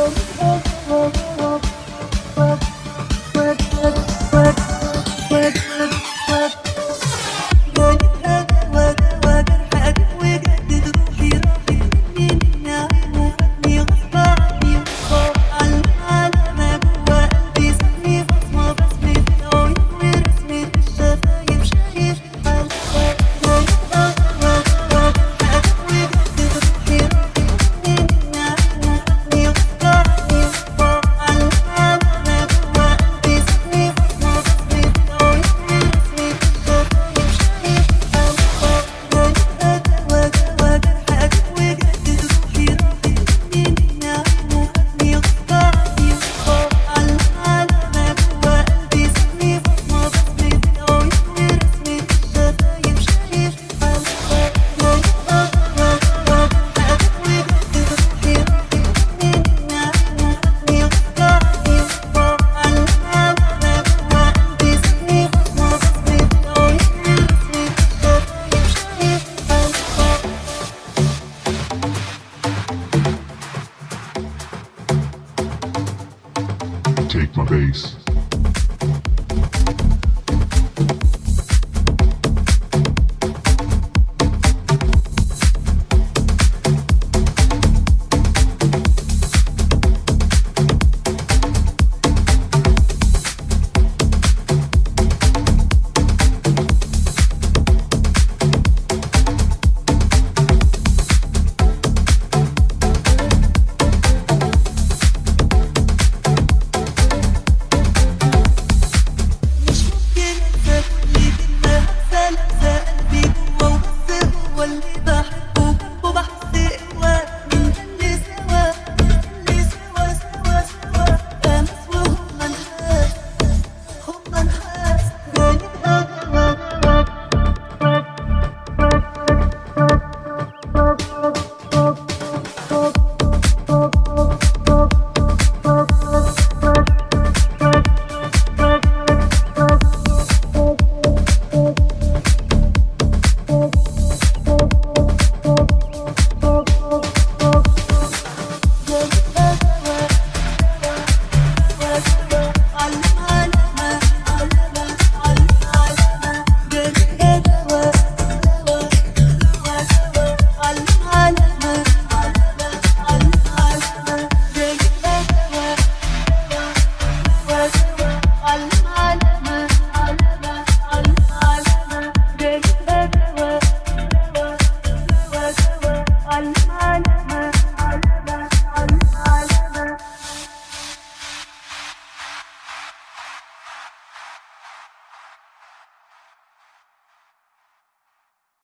Oh. My bass.